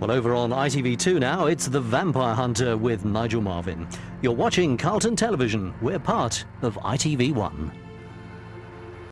Well, over on ITV2 now, it's The Vampire Hunter with Nigel Marven. You're watching Carlton Television. We're part of ITV1.